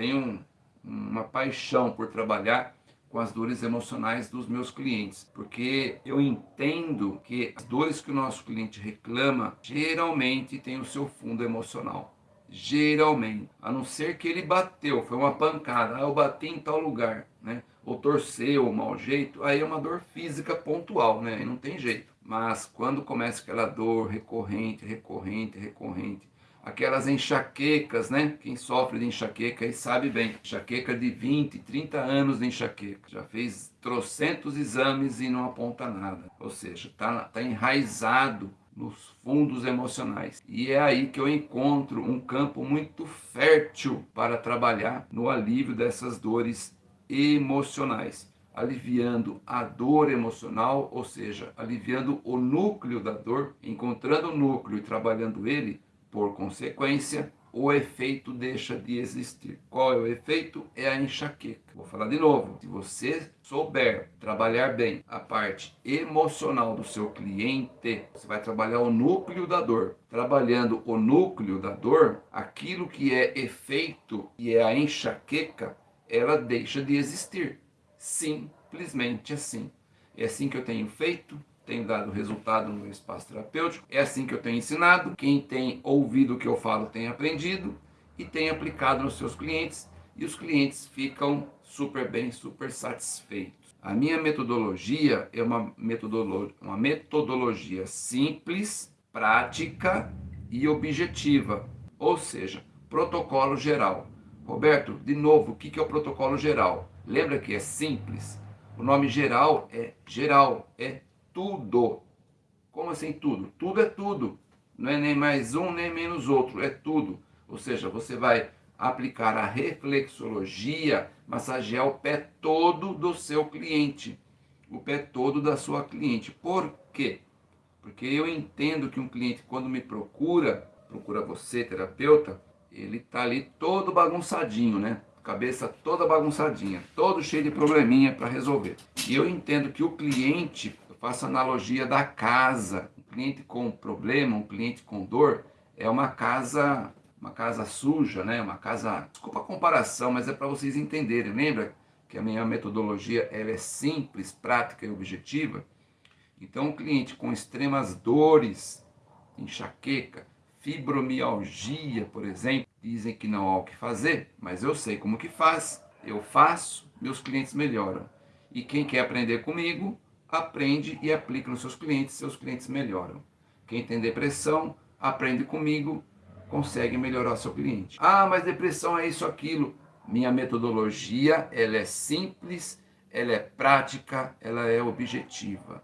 tenho uma paixão por trabalhar com as dores emocionais dos meus clientes, porque eu entendo que as dores que o nosso cliente reclama geralmente tem o seu fundo emocional. Geralmente, a não ser que ele bateu, foi uma pancada, ah, eu bati em tal lugar, né? Ou torceu, ou mau jeito, aí é uma dor física pontual, né? Aí não tem jeito. Mas quando começa aquela dor recorrente, recorrente, recorrente, aquelas enxaquecas, né? Quem sofre de enxaqueca aí sabe bem. Enxaqueca de 20, 30 anos de enxaqueca. Já fez trocentos exames e não aponta nada. Ou seja, tá, tá enraizado nos fundos emocionais. E é aí que eu encontro um campo muito fértil para trabalhar no alívio dessas dores emocionais. Aliviando a dor emocional, ou seja, aliviando o núcleo da dor, encontrando o núcleo e trabalhando ele, por consequência, o efeito deixa de existir. Qual é o efeito? É a enxaqueca. Vou falar de novo. Se você souber trabalhar bem a parte emocional do seu cliente, você vai trabalhar o núcleo da dor. Trabalhando o núcleo da dor, aquilo que é efeito e é a enxaqueca, ela deixa de existir. Simplesmente assim. É assim que eu tenho feito, tem dado resultado no espaço terapêutico. É assim que eu tenho ensinado. Quem tem ouvido o que eu falo tem aprendido e tem aplicado nos seus clientes e os clientes ficam super bem, super satisfeitos. A minha metodologia é uma metodologia, uma metodologia simples, prática e objetiva, ou seja, protocolo geral. Roberto, de novo, o que é o protocolo geral? Lembra que é simples? O nome geral é geral, é tudo. Como assim tudo? Tudo é tudo. Não é nem mais um, nem menos outro. É tudo. Ou seja, você vai aplicar a reflexologia, massagear o pé todo do seu cliente. O pé todo da sua cliente. Por quê? Porque eu entendo que um cliente, quando me procura, procura você, terapeuta, ele está ali todo bagunçadinho, né? Cabeça toda bagunçadinha, todo cheio de probleminha para resolver. E eu entendo que o cliente faço analogia da casa. Um cliente com problema, um cliente com dor, é uma casa, uma casa suja, né? Uma casa, desculpa a comparação, mas é para vocês entenderem. Lembra que a minha metodologia ela é simples, prática e objetiva? Então, um cliente com extremas dores, enxaqueca, fibromialgia, por exemplo, dizem que não há o que fazer, mas eu sei como que faz, eu faço, meus clientes melhoram. E quem quer aprender comigo, aprende e aplica nos seus clientes, seus clientes melhoram. Quem tem depressão, aprende comigo, consegue melhorar seu cliente. Ah, mas depressão é isso, aquilo. Minha metodologia, ela é simples, ela é prática, ela é objetiva.